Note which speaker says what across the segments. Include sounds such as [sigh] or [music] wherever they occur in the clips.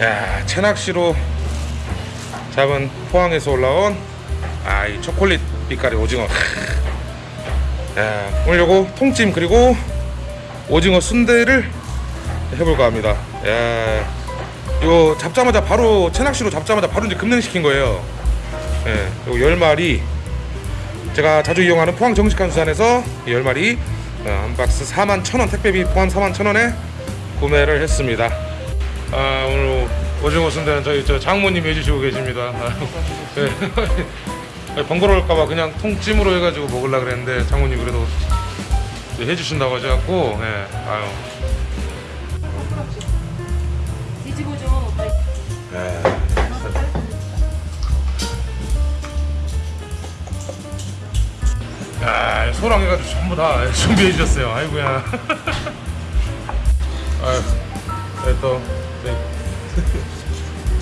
Speaker 1: 야 채낚시로 잡은 포항에서 올라온 아 이 초콜릿 빛깔의 오징어. 야 오늘 요거 통찜 그리고 오징어 순대를 해볼까 합니다. 야 이거 잡자마자 바로 채낚시로 잡자마자 바로 이제 급냉시킨 거예요. 예, 요거 10마리 제가 자주 이용하는 포항 정식한 수산에서 이 10마리 어, 한 박스 4만 1천원 택배비 포함 4만 1천원에 구매를 했습니다. 아 오징어 순대는 저희 저 장모님이 해주시고 계십니다 네. [laughs] 번거로울까봐 그냥 통찜으로 해가지고 먹으려 그랬는데 장모님 그래도 해주신다고 하셔갖고 예, 아유. 예. 야, 소랑 해가지고 전부 다 [laughs] 준비해 주셨어요. 아이고야. [laughs] 아유, 네, 또 네.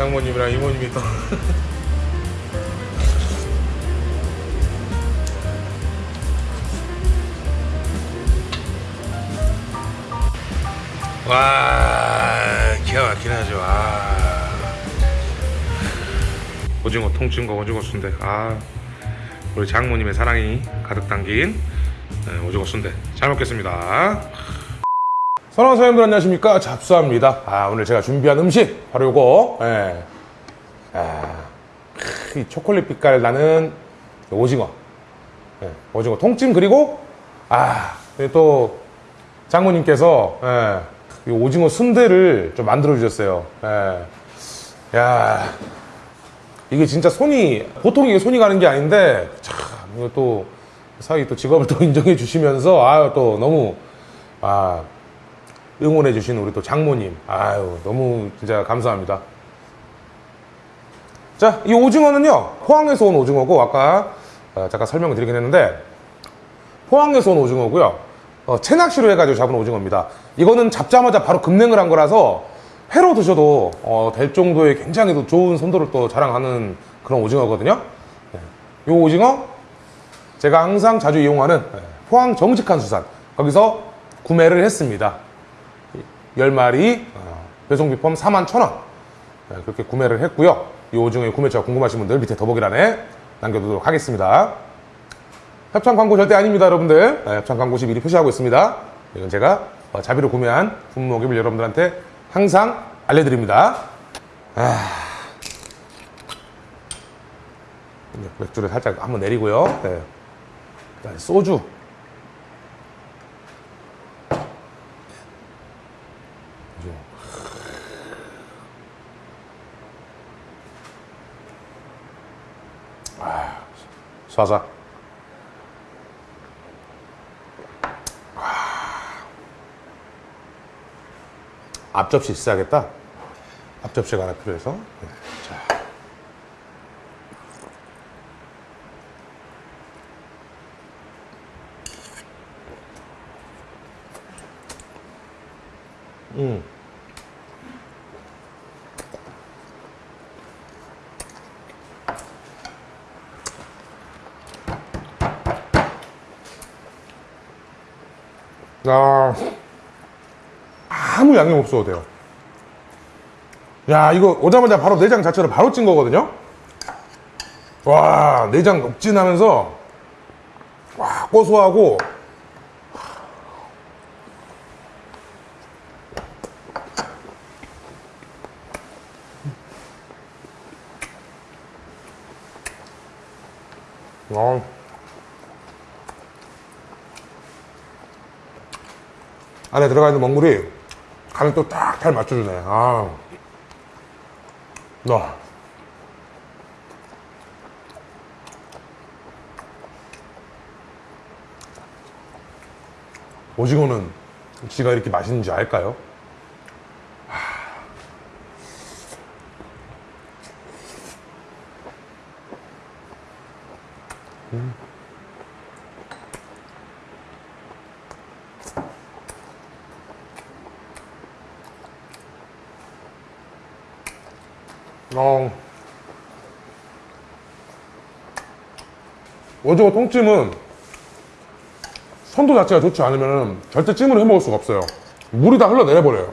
Speaker 1: 장모님이랑 이모님이 또. [laughs] 와, 기가 막히네 아주. 아. 오징어 통찜과 오징어 순대. 아. 우리 장모님의 사랑이 가득 담긴 네, 오징어 순대 잘 먹겠습니다 선왕 사장님들 안녕하십니까? 잡수합니다. 아 오늘 제가 준비한 음식 바로 요거. 예. 아, 크, 이 초콜릿 빛깔 나는 오징어. 예, 오징어 통찜 그리고 아또 장모님께서 예, 이 오징어 순대를 좀 만들어 주셨어요. 예. 야 이게 진짜 손이 보통 이게 손이 가는 게 아닌데 참 이거 또 사위 또 직업을 또 [laughs] 인정해 주시면서 아유 또 너무 아 응원해 주신 우리 또 장모님 아유 너무 진짜 감사합니다. 자 이 오징어는요 포항에서 온 오징어고 아까 어, 잠깐 설명을 드리긴 했는데 포항에서 온 오징어고요 어, 채낚시로 해가지고 잡은 오징어입니다. 이거는 잡자마자 바로 급냉을 한 거라서 회로 드셔도 어, 될 정도의 굉장히 또 좋은 선도를 또 자랑하는 그런 오징어거든요. 네. 이 오징어 제가 항상 자주 이용하는 네, 포항 정직한 수산 거기서 구매를 했습니다. 10마리 어, 배송비 포함 4만 1,000원 네, 그렇게 구매를 했고요. 이 오징어의 구매처가 궁금하신 분들 밑에 더보기란에 남겨두도록 하겠습니다. 협찬 광고 절대 아닙니다, 여러분들. 네, 협찬 광고 시 미리 표시하고 있습니다. 이건 제가 어, 자비로 구매한 분무기를 여러분들한테 항상 알려드립니다. 아... 맥주를 살짝 한번 내리고요. 네. 소주. 쏴자. 앞접시 있어야겠다. 앞접시가 하나 필요해서. 네, 자. 음. 아. 아무 양념 없어도 돼요. 야, 이거 오자마자 바로 내장 자체를 바로 찐 거거든요? 와, 내장 읍진하면서, 와, 고소하고, 어. 안에 들어가 있는 먹물이 간을 또 딱 잘 맞춰주네. 아. 와. 오징어는 지가 이렇게 맛있는지 알까요? 어. 오징어 통찜은 선도 자체가 좋지 않으면 절대 찜으로 해 먹을 수가 없어요. 물이 다 흘러내려버려요.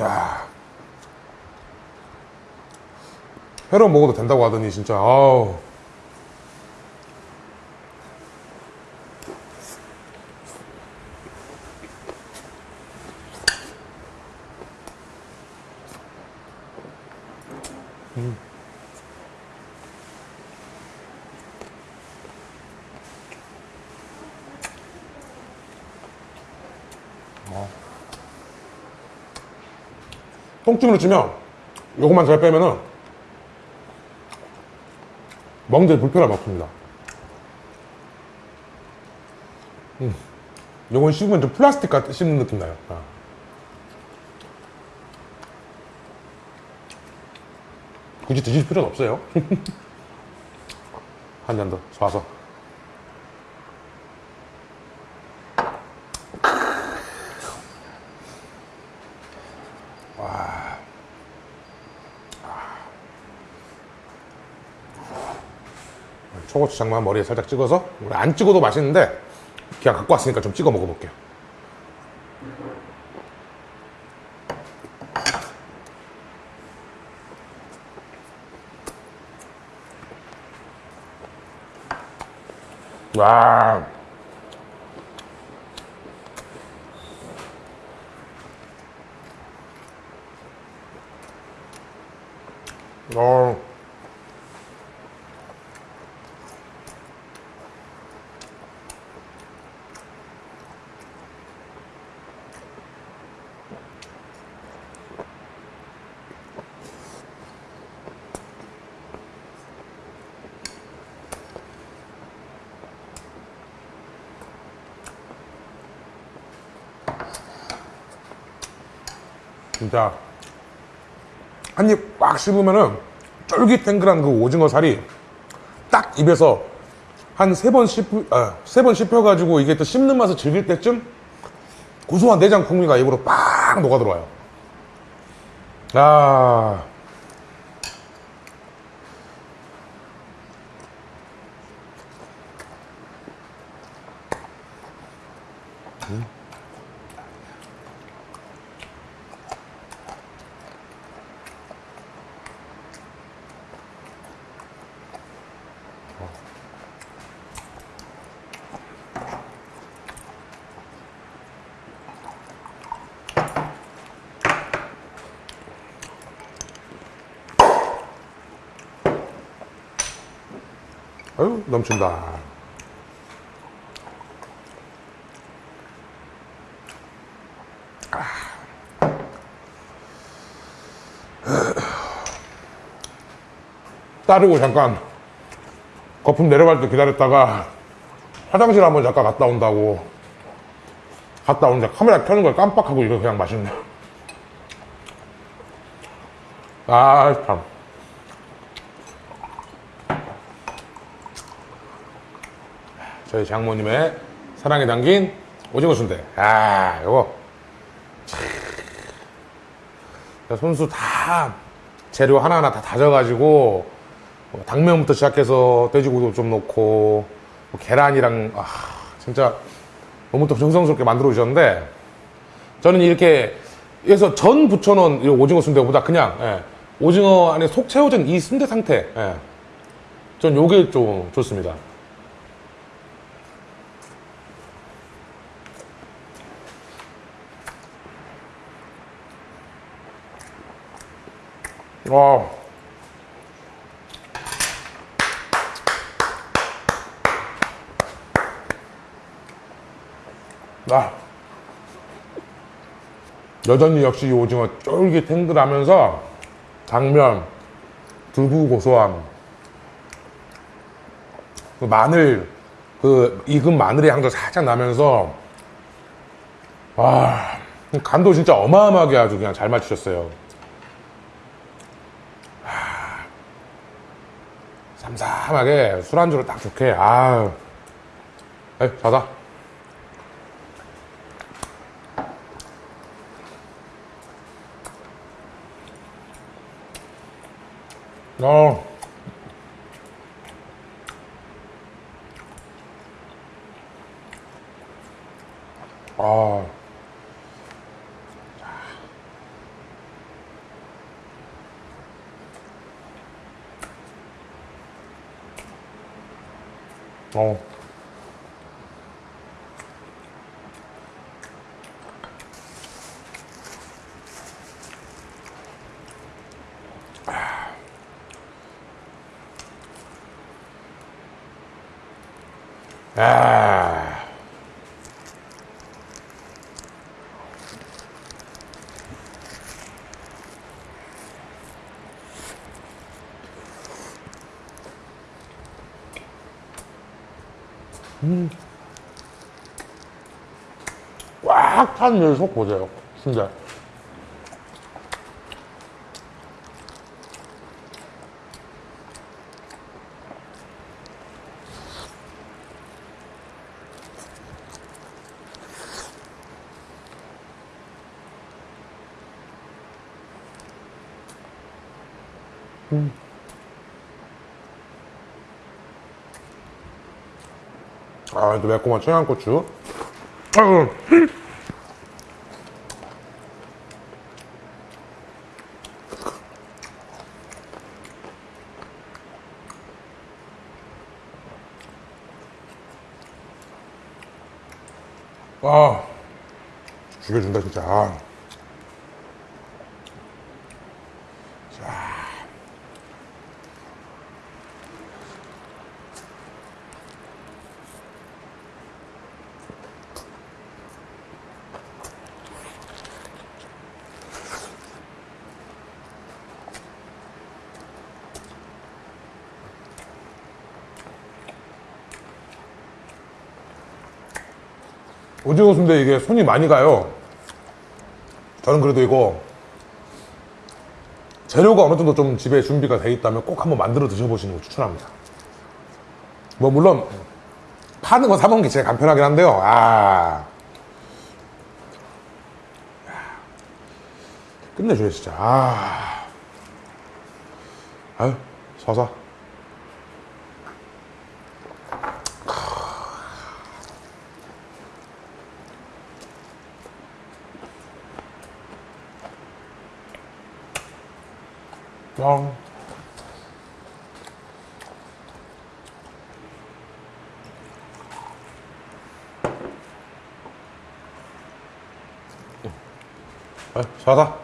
Speaker 1: 야. 회로 먹어도 된다고 하더니 진짜 아우. 똥찜으로 치면 요것만 잘 빼면은 먹는데 불편함 없습니다. 음, 요건 씹으면 좀 플라스틱 같은 씹는 느낌 나요. 아. 굳이 드실 필요는 없어요. [laughs] 한 잔 더 쏴서. 초고추장만 머리에 살짝 찍어서 우리 안 찍어도 맛있는데 그냥 갖고 왔으니까 좀 찍어 먹어볼게요. 와. 어. 진짜 한 입 꽉 씹으면은 쫄깃탱글한 그 오징어 살이 딱 입에서 한 세 번 씹, 아, 씹혀가지고 이게 또 씹는 맛을 즐길 때쯤 고소한 내장 풍미가 입으로 빡 녹아 들어와요. 아. 아유, 넘친다. 따르고 잠깐 거품 내려갈 때 기다렸다가 화장실 한번 잠깐 갔다 온다고 갔다 오는데 카메라 켜는 걸 깜빡하고 이거 그냥 맛있네. 아, 참. 저희 장모님의 사랑에 담긴 오징어 순대. 아. 참. 손수 다 재료 하나하나 다 다져가지고 뭐 당면부터 시작해서 돼지고기도 좀 넣고 뭐 계란이랑 아, 진짜 너무 또 정성스럽게 만들어 주셨는데 저는 이렇게 해서 전이 오징어 순대보다 그냥 예, 오징어 안에 속 채워진 이 순대 상태 예, 전 요게 좀 좋습니다. 와. 아. 여전히 역시 이 오징어 쫄깃탱글하면서 당면, 두부 고소함, 그 마늘, 그 익은 마늘의 향도 살짝 나면서 와 간도 진짜 어마어마하게 아주 그냥 잘 맞추셨어요. 삼삼하게 술안주로 딱 좋게. 아유. 에이 자자 어. 아. 어. 아. 꽉찬 멸속 보세요. 진짜. 아, 또 매콤한 청양고추. 아유. 아, 죽여준다, 진짜. 아. 오징어 순대 이게 손이 많이 가요. 저는 그래도 이거 재료가 어느 정도 좀 집에 준비가 돼 있다면 꼭 한번 만들어 드셔보시는 거 추천합니다. 뭐 물론 파는 거 사 먹는 게 제일 간편하긴 한데요. 아 끝내줘요 진짜. 아 아유 서서. 뻥. 아, 사다.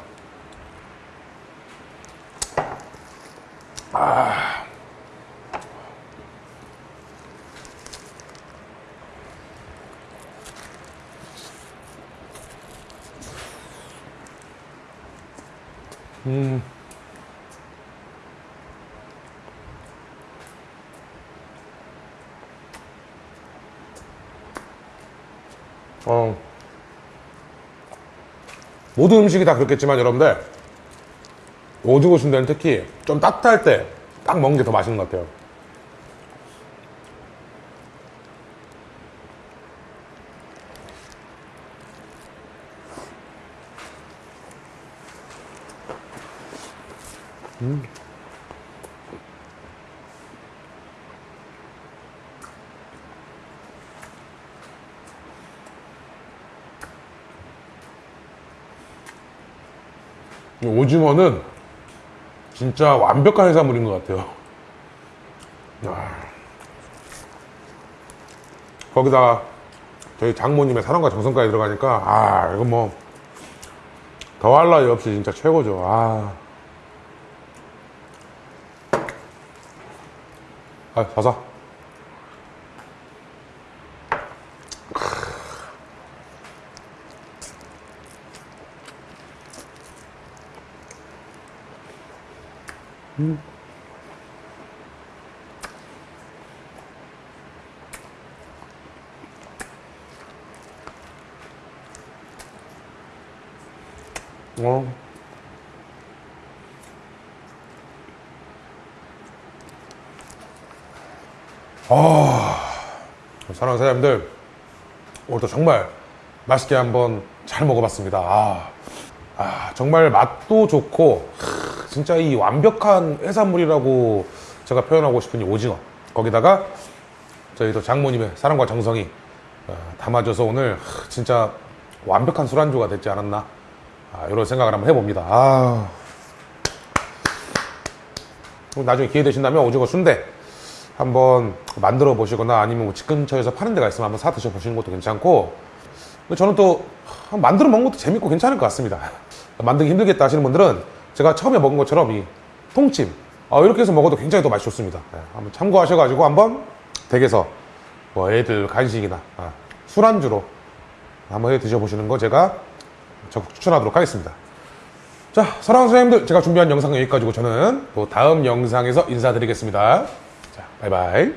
Speaker 1: 어. 모든 음식이 다 그렇겠지만 여러분들 오징어 순대는 특히 좀 따뜻할 때 딱 먹는 게 더 맛있는 것 같아요. 이 오징어는 진짜 완벽한 해산물인 것 같아요. 야. 거기다가 저희 장모님의 사랑과 정성까지 들어가니까 아 이거 뭐 더할 나위 없이 진짜 최고죠. 아, 아사 사. 어. 아, 사랑하는 사장님들, 오늘도 정말 맛있게 한번 잘 먹어봤습니다. 아, 아, 정말 맛도 좋고, 하, 진짜 이 완벽한 해산물이라고 제가 표현하고 싶은 이 오징어. 거기다가 저희 또 장모님의 사랑과 정성이 어, 담아져서 오늘 하, 진짜 완벽한 술안주가 됐지 않았나. 아, 이런 생각을 한번 해봅니다. 아. 나중에 기회 되신다면 오징어 순대 한번 만들어 보시거나 아니면 뭐집 근처에서 파는 데가 있으면 한번 사 드셔 보시는 것도 괜찮고 저는 또 만들어 먹는 것도 재밌고 괜찮을 것 같습니다. 만들기 힘들겠다 하시는 분들은 제가 처음에 먹은 것처럼 이 통찜 어, 이렇게 해서 먹어도 굉장히 또 맛이 좋습니다. 네, 한번 참고하셔가지고 한번 댁에서 뭐 애들 간식이나 아, 술안주로 한번 해 드셔보시는 거 제가 적극 추천하도록 하겠습니다. 자, 사랑하는 선생님들, 제가 준비한 영상은 여기까지고 저는 또 다음 영상에서 인사드리겠습니다. 자, 바이바이.